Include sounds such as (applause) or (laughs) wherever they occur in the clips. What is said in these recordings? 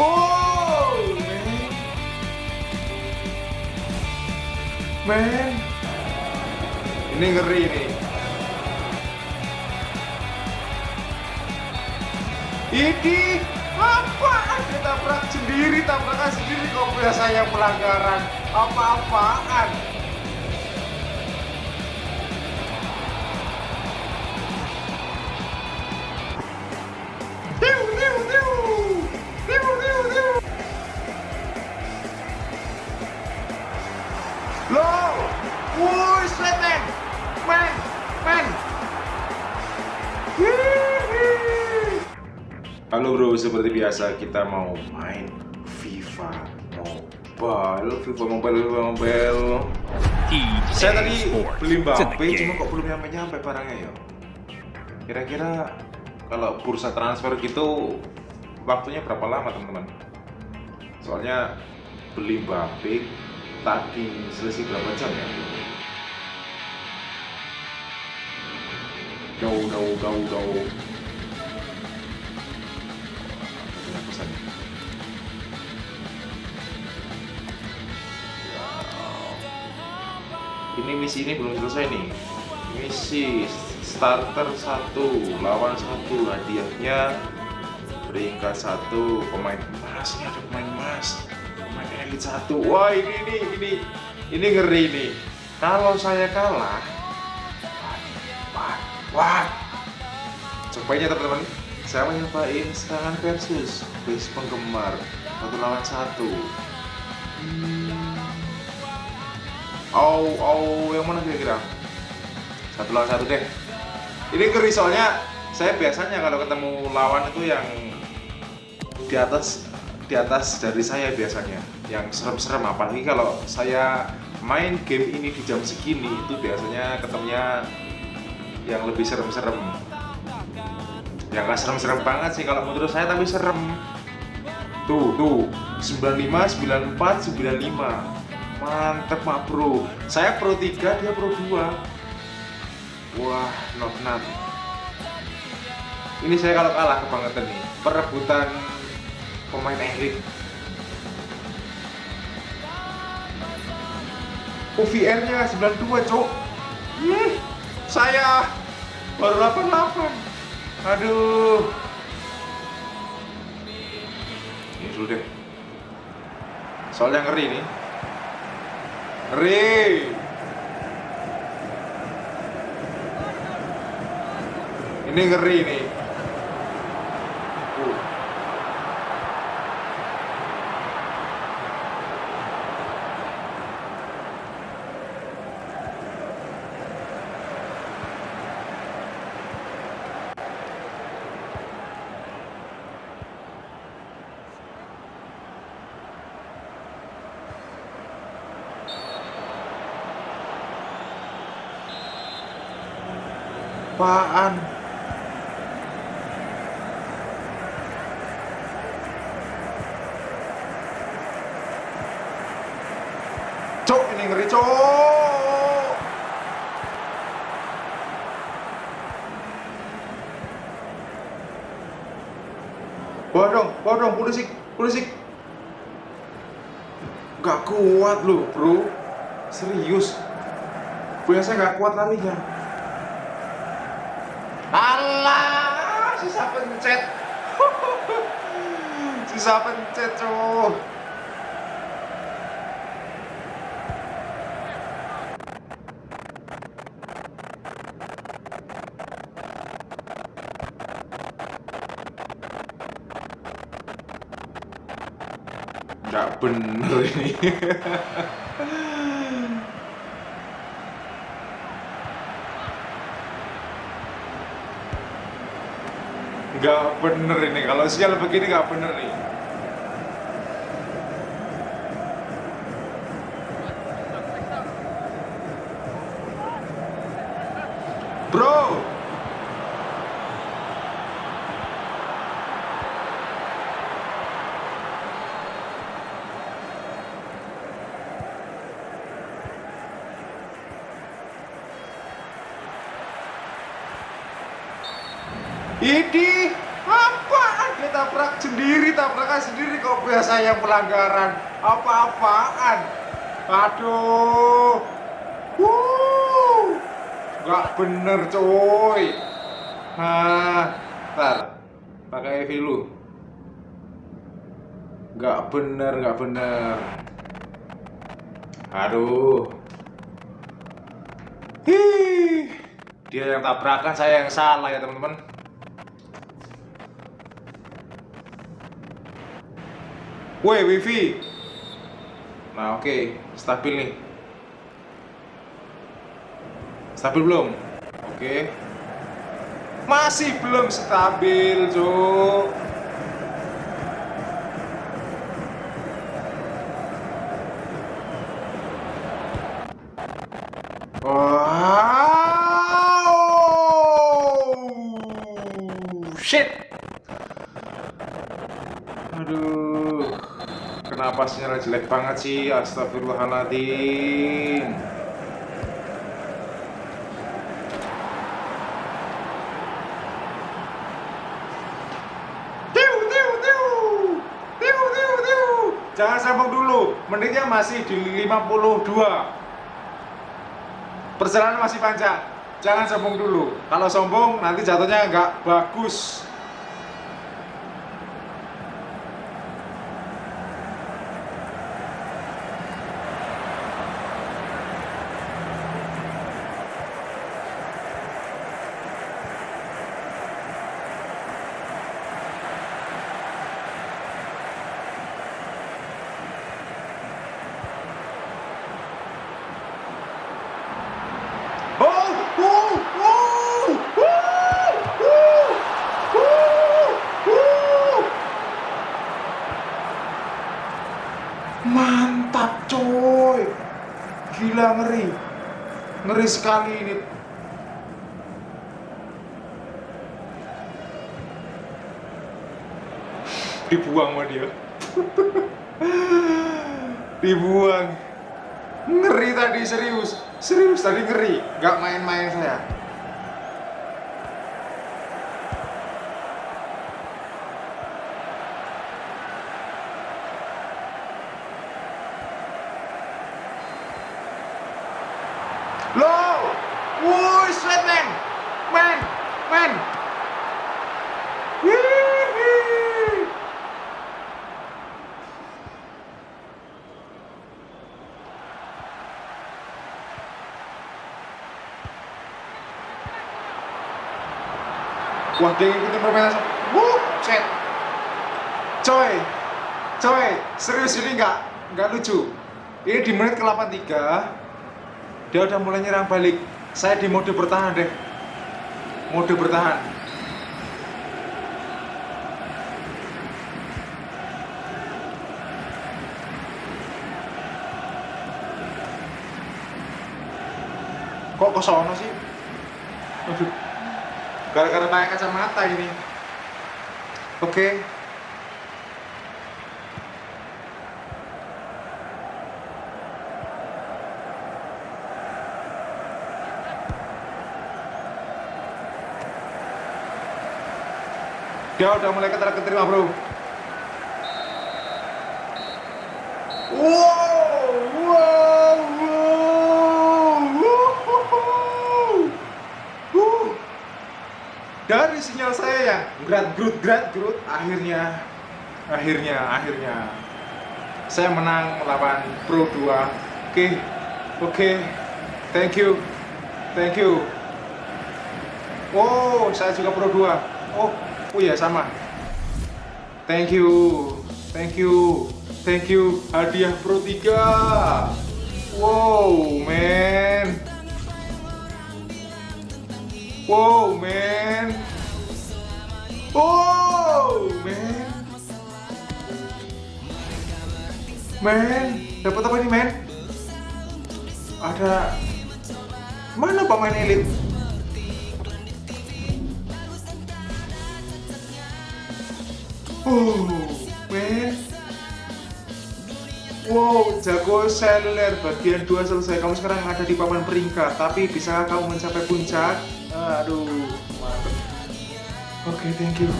Oh, man. Man. Ini ngeri nih. Ini apa? Dia tabrak sendiri, tabrakan sendiri kok biasanya pelanggaran apa-apaan. Seperti biasa kita mau main FIFA Mobile, FIFA Mobile, FIFA Mobile. Saya tadi beli Mbappe, cuma kok belum nyampe-nyampe barangnya ya. Kira-kira kalau bursa transfer gitu waktunya berapa lama teman-teman? Soalnya beli Mbappe tadi selesai berapa jam ya? Jauh, jauh, jauh, jauh. Ini misi ini belum selesai nih. Misi starter satu lawan satu. Hadiahnya peringkat satu pemain emas ini ada pemain emas. Pemain elit satu. Wah ini ini ini ini ngeri nih. Kalau saya kalah wah wah cobain ya teman-teman. Saya mau nyobain serangan versus base penggemar. Satu lawan satu. Hmm. Oh oh yang mana kira-kira? Satu lawan satu deh. Ini ngeri soalnya saya biasanya kalau ketemu lawan itu yang di atas di atas dari saya biasanya. Yang serem-serem apalagi kalau saya main game ini di jam segini itu biasanya ketemunya yang lebih serem-serem. Yang gak serem-serem banget sih kalau menurut saya tapi serem. Tuh tuh. 95 94 95 mantep mak bro. Saya pro 3 dia pro 2 wah not not ini saya kalau kalah kebangetan nih perebutan pemain elit OVR nya 92 cok Ih, saya baru 88 aduh. Ini dulu deh. Soalnya ngeri nih ngeri ini ngeri nih Uh. Apaan? Cok, ini ngeri cok. Bawa dong, bawa dong, polisi, polisi. Gak kuat loh, bro. Serius. Biasanya gak kuat larinya. Sisa pencet. (laughs) sisa pencet, cok. Nggak bener ini. (laughs) Nggak bener ini. Kalau sial begini nggak bener nih. Bro, Ini apa? Dia tabrak sendiri, tabrakan sendiri kok biasa yang pelanggaran apa-apaan. Aduh. Wuh. Gak bener coy. Nah, ntar pakai EV lu. Gak bener, gak bener. Aduh. Hih. Dia yang tabrakan, saya yang salah ya teman-teman. Woi, wifi. Nah, oke, okay. stabil nih. Stabil belum? Oke. Okay. Masih belum stabil, Cuk. Wow. Shit. Aduh. Kenapa sinyal jelek banget sih? Astagfirullahaladzim. Jangan sambung dulu, menitnya masih di 52 perjalanan masih panjang jangan sombong dulu kalau sombong nanti jatuhnya nggak bagus Mantap coy Gila ngeri Ngeri sekali ini. Dibuang sama dia. (laughs) Dibuang. Ngeri tadi serius. Serius tadi ngeri. Gak main-main saya Low! Wuih, sweat man! Man! Man! Wih! Wah, dia ngikutin permainan Wuh, set Coy Coy, serius ini nggak nggak lucu. Ini di menit ke-83 Dia udah mulai nyerang balik. Saya di mode bertahan deh. Mode bertahan. Kok kesono sih? Aduh gara-gara pakai kacamata ini. Oke. Okay. dia udah mulai keterima bro. Wow wow wow dari sinyal saya yang grad grut grad grut akhirnya akhirnya akhirnya. Saya menang melawan Pro 2 oke okay. oke. Okay. thank you thank you. Oh saya juga Pro 2 oh oh ya sama. Thank you thank you thank you. Hadiah Pro 3 wow man. Wow, man. Wow, man. Man, dapat apa nih, man? Ada mana pemain elit? Oh, man. Wow, jago seluler bagian 2 selesai. Kamu sekarang ada di papan peringkat, tapi bisa kamu mencapai puncak? Aduh. Oke, okay, thank you.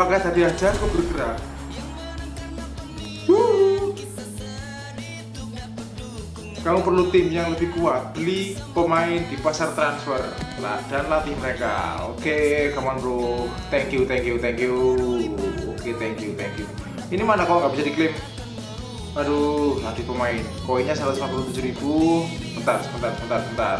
pakai tadi aja aku bergerak. Kamu perlu tim yang lebih kuat. Beli pemain di pasar transfer. Dan latih mereka. Oke okay, come on bro. Thank you thank you thank you. Oke okay, thank you thank you. Ini mana kok nggak bisa diklaim? Aduh latih pemain. Koinnya 157 ribu. Bentar sebentar sebentar sebentar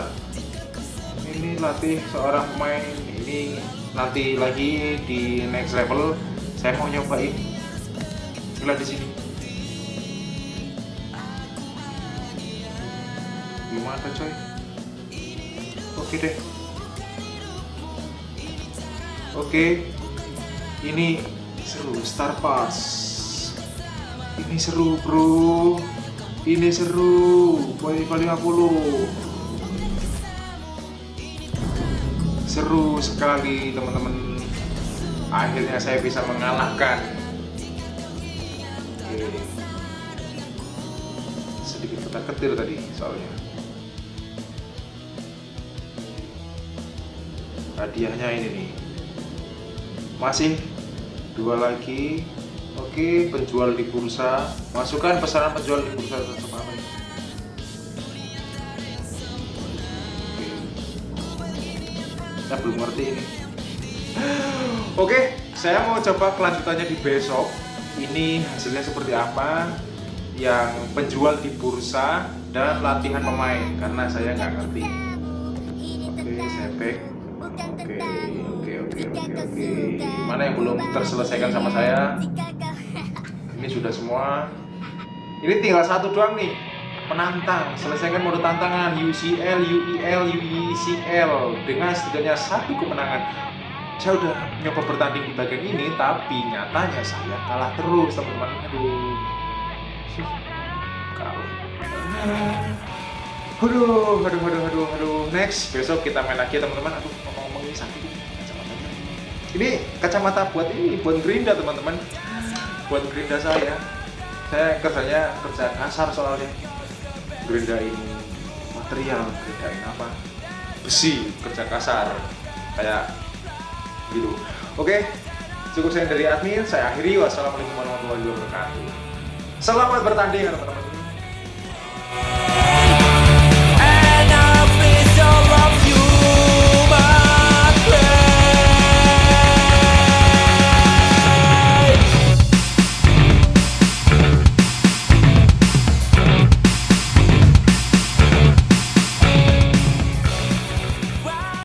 ini latih seorang pemain. Ini nanti lagi di next level. Saya mau nyobain. Lihat di sini. Gimana coy. Oke deh. Oke. Ini seru Star Pass. Ini seru bro. Ini seru. Poin 50 seru sekali teman-teman. Akhirnya saya bisa mengalahkan. Oke. sedikit ketar ketir tadi soalnya. Hadiahnya ini nih. Masih dua lagi. Oke penjual di bursa. Masukkan pesanan penjual di bursa. Tetap saya belum ngerti ini. Oke saya mau coba kelanjutannya di besok. Ini hasilnya seperti apa? Yang penjual di bursa dan latihan pemain karena saya nggak ngerti. Oke saya back. Oke oke oke oke oke. Mana yang belum terselesaikan sama saya? Ini sudah semua. Ini tinggal satu doang nih penantang. Selesaikan mode tantangan. UCL, UEL, UECL dengan setidaknya satu kemenangan. Saya udah nyoba bertanding di bagian ini tapi nyatanya saya kalah terus teman-teman. Aduh. (laughs) Kalah. Aduh aduh aduh aduh aduh. Next besok kita main lagi teman-teman. Aduh ngomong-ngomong ini. Sakit ini kacamata buat ini buat gerinda teman-teman. Buat gerinda saya. Saya kerjanya kerja kasar soalnya gerindain material gerindain apa? Besi kerja kasar kayak gitu. Oke cukup saya dari admin saya akhiri. Wassalamualaikum warahmatullahi wabarakatuh. Selamat bertanding teman-teman